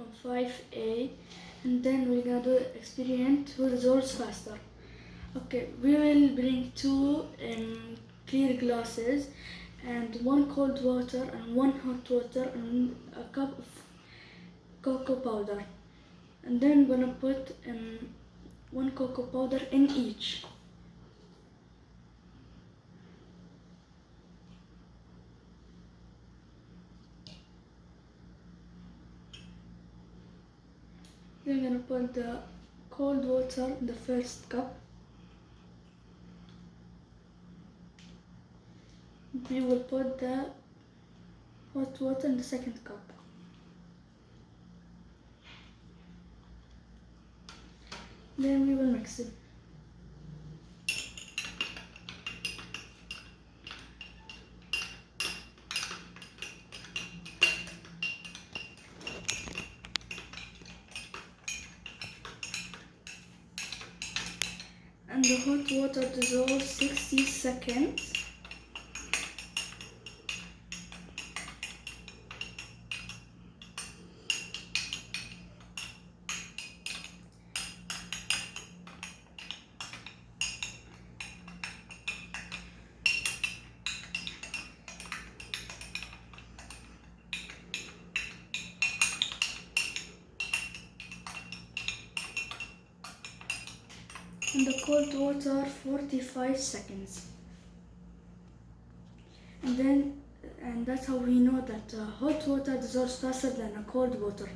from 5a and then we're gonna do experiment who dissolves faster. Okay we will bring two um, clear glasses and one cold water and one hot water and a cup of cocoa powder. And then we're gonna put um, one cocoa powder in each We're gonna put the cold water in the first cup. We will put the hot water in the second cup. Then we will mix it. And the hot water dissolves 60 seconds. And the cold water 45 seconds. And then and that's how we know that uh, hot water dissolves faster than a cold water